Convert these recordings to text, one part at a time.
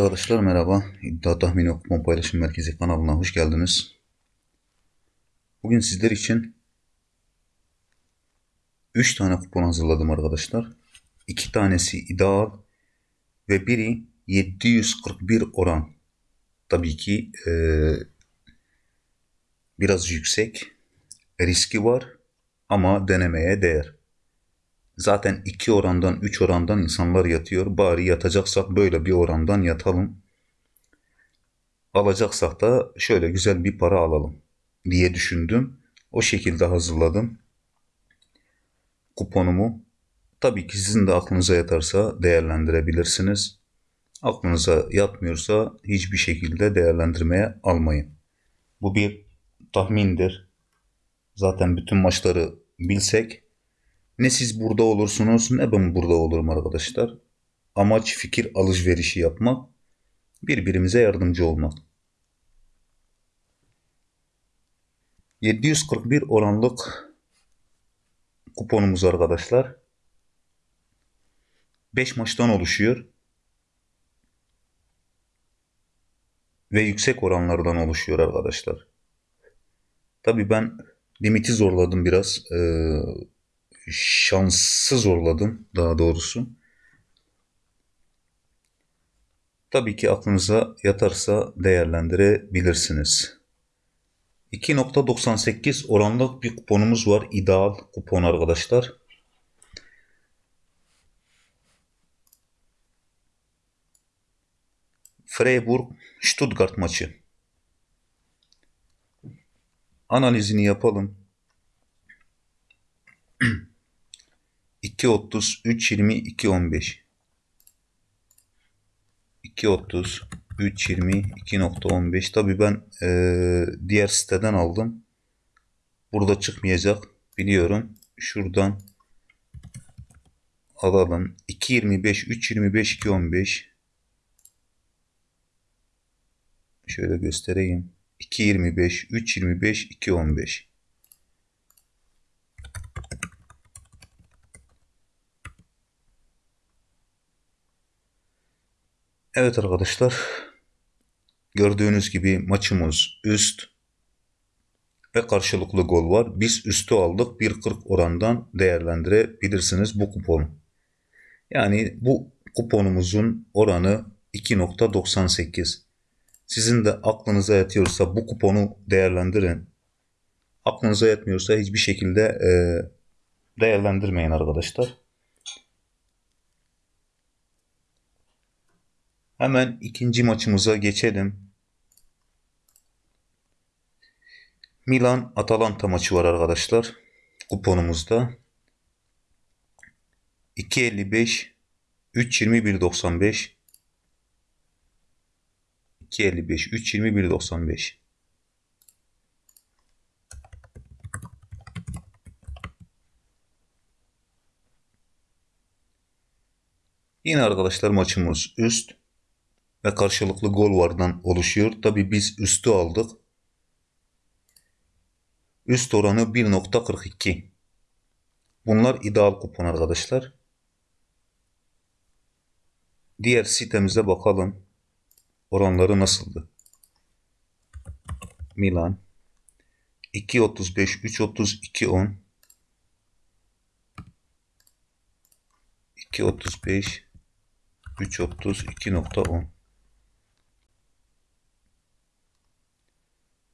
Arkadaşlar merhaba. İddia Tahmini Kupon Paylaşım Merkezi kanalına hoş geldiniz. Bugün sizler için 3 tane kupon hazırladım arkadaşlar. 2 tanesi ideal ve biri 741 oran. Tabii ki eee, biraz yüksek. Riski var ama denemeye değer. Zaten 2 orandan 3 orandan insanlar yatıyor. Bari yatacaksak böyle bir orandan yatalım. Alacaksak da şöyle güzel bir para alalım diye düşündüm. O şekilde hazırladım kuponumu. Tabii ki sizin de aklınıza yatarsa değerlendirebilirsiniz. Aklınıza yatmıyorsa hiçbir şekilde değerlendirmeye almayın. Bu bir tahmindir. Zaten bütün maçları bilsek ne siz burada olursunuz ne ben burada olurum arkadaşlar. Amaç fikir alışverişi yapmak, birbirimize yardımcı olmak. 741 oranlık kuponumuz arkadaşlar. 5 maçtan oluşuyor. Ve yüksek oranlardan oluşuyor arkadaşlar. Tabi ben limiti zorladım biraz. Ee, şansı zorladım daha doğrusu. Tabii ki aklınıza yatarsa değerlendirebilirsiniz. 2.98 oranlık bir kuponumuz var. İdeal kupon arkadaşlar. Freiburg Stuttgart maçı. Analizini yapalım. 2.30 3.20 2.15 2.30 3.20 2.15 tabi ben e, diğer siteden aldım. Burada çıkmayacak biliyorum. Şuradan alalım. 2.25 3.25 2.15 şöyle göstereyim. 2.25 3.25 2.15 Evet arkadaşlar. Gördüğünüz gibi maçımız üst ve karşılıklı gol var. Biz üstü aldık. 1.40 orandan değerlendirebilirsiniz bu kuponu. Yani bu kuponumuzun oranı 2.98. Sizin de aklınıza yatıyorsa bu kuponu değerlendirin. Aklınıza yatmıyorsa hiçbir şekilde değerlendirmeyin arkadaşlar. Hemen ikinci maçımıza geçelim. Milan Atalanta maçı var arkadaşlar. Kuponumuzda. 2.55 3.21.95 2.55 3.21.95 Yine arkadaşlar maçımız üst ve karşılıklı gol vardan oluşuyor. Tabi biz üstü aldık. Üst oranı 1.42. Bunlar ideal kupon arkadaşlar. Diğer sitemize bakalım. Oranları nasıldı? Milan 2.35 3.30 2.10 2.35 3.30 2.10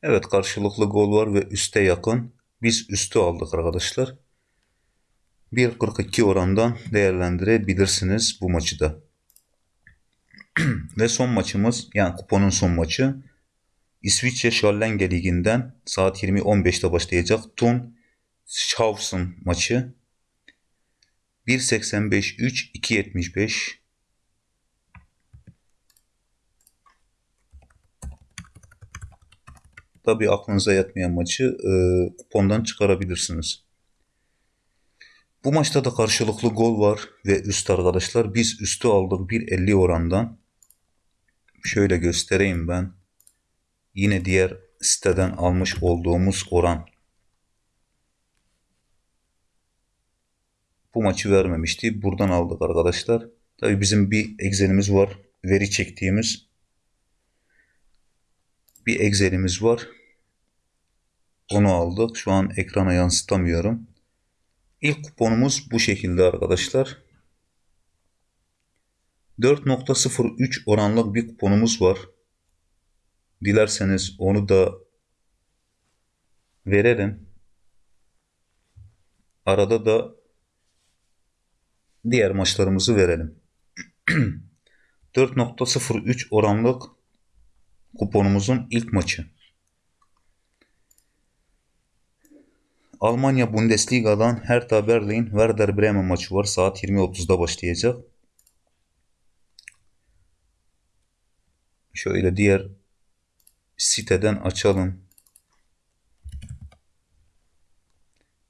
Evet karşılıklı gol var ve üste yakın. Biz üstü aldık arkadaşlar. 1.42 orandan değerlendirebilirsiniz bu maçı da. ve son maçımız yani kuponun son maçı İsviçre Schallenge Ligi'nden saat 20.15'te başlayacak Thun Schaufsen maçı 1.85 3 2.75 Tabi aklınıza yatmayan maçı e, kupondan çıkarabilirsiniz. Bu maçta da karşılıklı gol var ve üst arkadaşlar. Biz üstü aldık 1.50 orandan. Şöyle göstereyim ben. Yine diğer siteden almış olduğumuz oran. Bu maçı vermemişti. Buradan aldık arkadaşlar. Tabi bizim bir egzenimiz var. veri çektiğimiz bir Excel'imiz var. Onu aldık. Şu an ekrana yansıtamıyorum. İlk kuponumuz bu şekilde arkadaşlar. 4.03 oranlık bir kuponumuz var. Dilerseniz onu da verelim. Arada da diğer maçlarımızı verelim. 4.03 oranlık kuponumuzun ilk maçı. Almanya Bundesliga'dan Hertha Berlin Werder Bremen maçı var. Saat 20.30'da başlayacak. Şöyle diğer siteden açalım.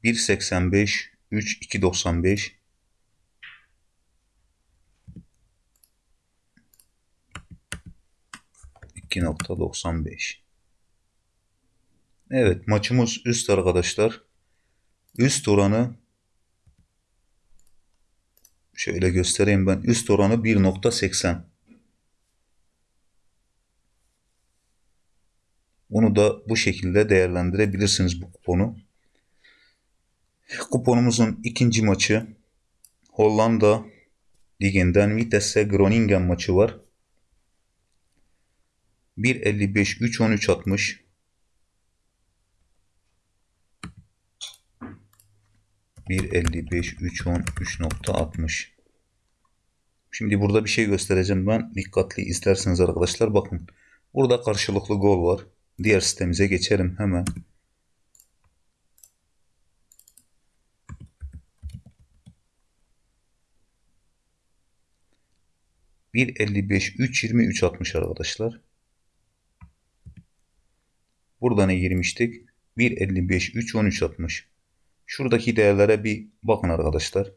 1.85 3 2.95 2.95 Evet maçımız üst arkadaşlar. Üst oranı şöyle göstereyim ben. Üst oranı 1.80 Bunu da bu şekilde değerlendirebilirsiniz bu kuponu. Kuponumuzun ikinci maçı Hollanda liginden Vitesse Groningen maçı var. 1.55 3.13 atmış. Bir 55 3.10 3.60 Şimdi burada bir şey göstereceğim ben. Dikkatli isterseniz arkadaşlar bakın. Burada karşılıklı gol var. Diğer sitemize geçelim hemen. Bir 55 3 20 3 60 arkadaşlar. Burada ne girmiştik? 1.55 3 13 60. Şuradaki değerlere bir bakın arkadaşlar.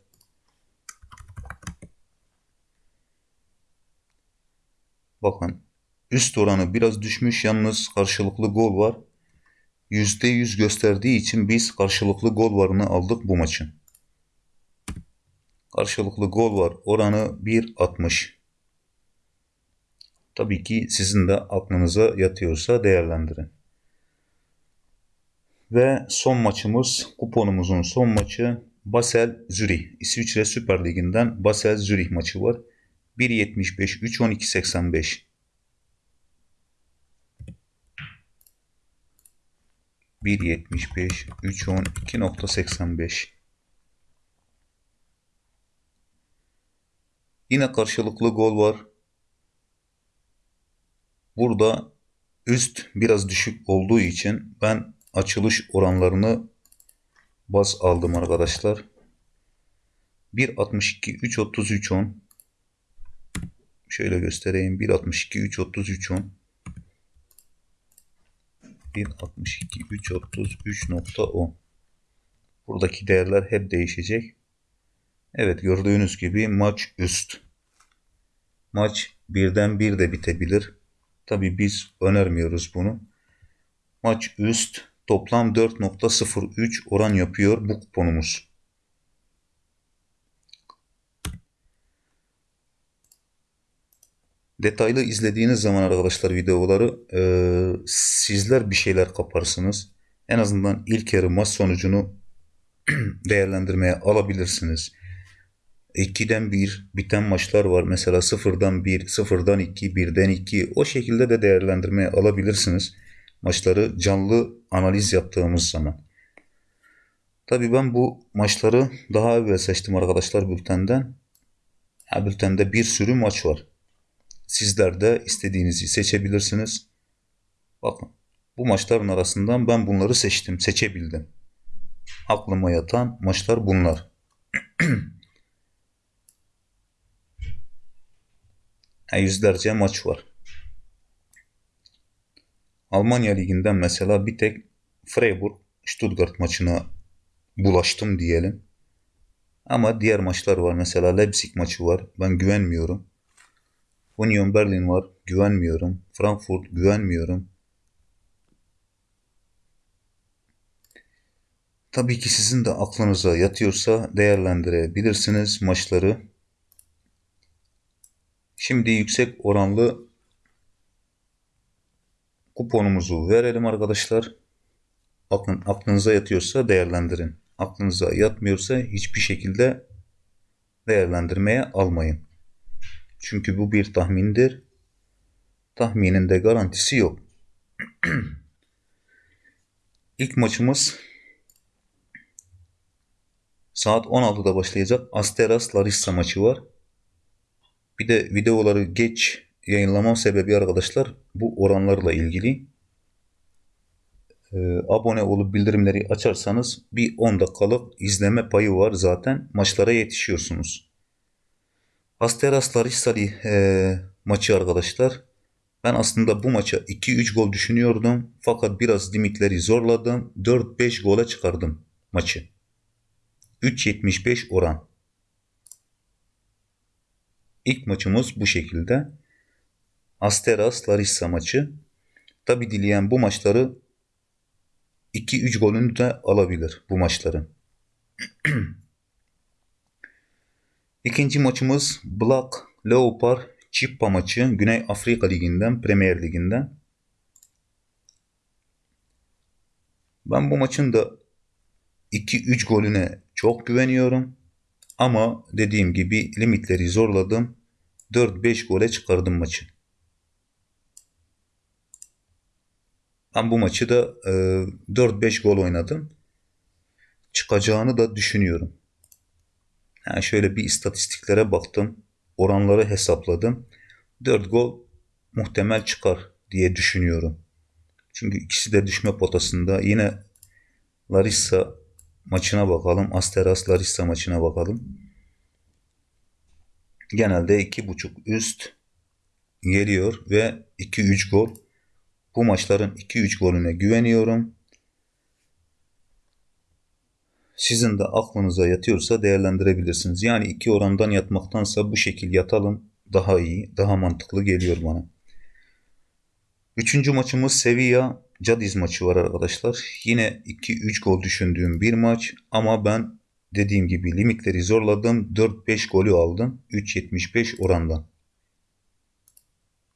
Bakın Üst oranı biraz düşmüş yalnız karşılıklı gol var. %100 gösterdiği için biz karşılıklı gol varını aldık bu maçın. Karşılıklı gol var oranı 1.60. Tabii ki sizin de aklınıza yatıyorsa değerlendirin. Ve son maçımız kuponumuzun son maçı Basel Zürih. İsviçre Süper Ligi'nden Basel Zürih maçı var. 1.75 3.12.85 1.75 3.10 2.85 Yine karşılıklı gol var. Burada üst biraz düşük olduğu için ben açılış oranlarını baz aldım arkadaşlar. 1.62 3.33 10 Şöyle göstereyim. 1.62 3.33 10 1.62 3.33.10 Buradaki değerler hep değişecek. Evet gördüğünüz gibi maç üst. Maç birden bir de bitebilir. Tabi biz önermiyoruz bunu. Maç üst toplam 4.03 oran yapıyor bu kuponumuz. Detaylı izlediğiniz zaman arkadaşlar videoları e, sizler bir şeyler kaparsınız. En azından ilk yarı maç sonucunu değerlendirmeye alabilirsiniz. 2'den 1 biten maçlar var. Mesela 0'dan 1, 0'dan 2, 1'den 2 o şekilde de değerlendirmeye alabilirsiniz. Maçları canlı analiz yaptığımız zaman. Tabi ben bu maçları daha evvel seçtim arkadaşlar bültenden. Ya, bültende bir sürü maç var. Sizler de istediğinizi seçebilirsiniz. Bakın bu maçların arasından ben bunları seçtim, seçebildim. Aklıma yatan maçlar bunlar. yüzlerce maç var. Almanya Ligi'nden mesela bir tek Freiburg Stuttgart maçına bulaştım diyelim. Ama diğer maçlar var. Mesela Leipzig maçı var. Ben güvenmiyorum. Union Berlin var. Güvenmiyorum. Frankfurt güvenmiyorum. Tabii ki sizin de aklınıza yatıyorsa değerlendirebilirsiniz maçları. Şimdi yüksek oranlı kuponumuzu verelim arkadaşlar. Aklın, aklınıza yatıyorsa değerlendirin. Aklınıza yatmıyorsa hiçbir şekilde değerlendirmeye almayın. Çünkü bu bir tahmindir. Tahminin de garantisi yok. İlk maçımız saat 16'da başlayacak Asteras Larissa maçı var. Bir de videoları geç yayınlamam sebebi arkadaşlar bu oranlarla ilgili. Ee, abone olup bildirimleri açarsanız bir 10 dakikalık izleme payı var zaten maçlara yetişiyorsunuz. Asteras Larissa e, maçı arkadaşlar. Ben aslında bu maça 2-3 gol düşünüyordum. Fakat biraz limitleri zorladım. 4-5 gole çıkardım maçı. 3.75 oran. İlk maçımız bu şekilde. Asteras Larissa maçı. Tabi dileyen bu maçları 2-3 golünü de alabilir bu maçların. İkinci maçımız Black Leopard Chippa maçı Güney Afrika Ligi'nden, Premier Ligi'nden. Ben bu maçın da 2-3 golüne çok güveniyorum. Ama dediğim gibi limitleri zorladım. 4-5 gole çıkardım maçı. Ben bu maçı da e, 4-5 gol oynadım. Çıkacağını da düşünüyorum. Yani şöyle bir istatistiklere baktım. Oranları hesapladım. 4 gol muhtemel çıkar diye düşünüyorum. Çünkü ikisi de düşme potasında. Yine Larissa maçına bakalım. Asteras Larissa maçına bakalım. Genelde 2.5 üst geliyor ve 2-3 gol. Bu maçların 2-3 golüne güveniyorum. Sizin de aklınıza yatıyorsa değerlendirebilirsiniz. Yani iki orandan yatmaktansa bu şekil yatalım daha iyi, daha mantıklı geliyor bana. Üçüncü maçımız Sevilla Cadiz maçı var arkadaşlar. Yine 2-3 gol düşündüğüm bir maç ama ben dediğim gibi limitleri zorladım. 4-5 golü aldım. 3.75 orandan.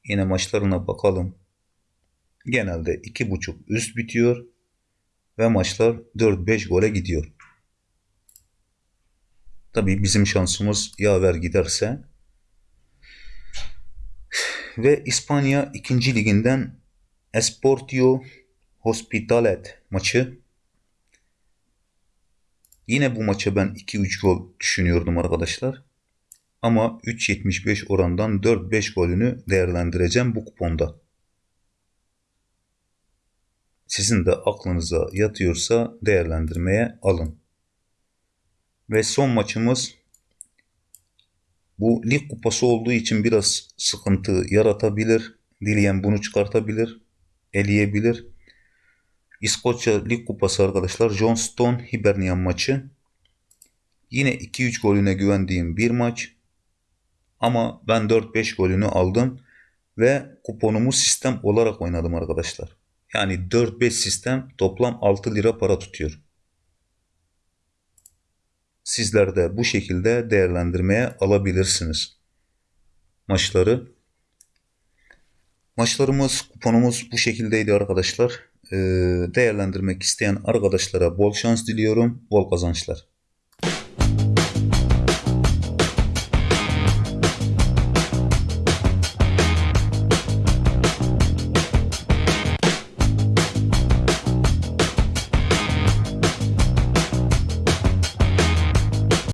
Yine maçlarına bakalım. Genelde 2.5 üst bitiyor ve maçlar 4-5 gole gidiyor. Tabii bizim şansımız yaver giderse ve İspanya 2. liginden Esportio Hospitalet maçı. Yine bu maça ben 2-3 gol düşünüyordum arkadaşlar. Ama 3.75 orandan 4-5 golünü değerlendireceğim bu kuponda. Sizin de aklınıza yatıyorsa değerlendirmeye alın. Ve son maçımız bu lig kupası olduğu için biraz sıkıntı yaratabilir. Dileyen bunu çıkartabilir, eleyebilir. İskoçya Lig Kupası arkadaşlar Johnston Hibernian maçı. Yine 2-3 golüne güvendiğim bir maç. Ama ben 4-5 golünü aldım ve kuponumu sistem olarak oynadım arkadaşlar. Yani 4-5 sistem toplam 6 lira para tutuyor. Sizler de bu şekilde değerlendirmeye alabilirsiniz. Maçları. Maçlarımız, kuponumuz bu şekildeydi arkadaşlar. Ee, değerlendirmek isteyen arkadaşlara bol şans diliyorum, bol kazançlar.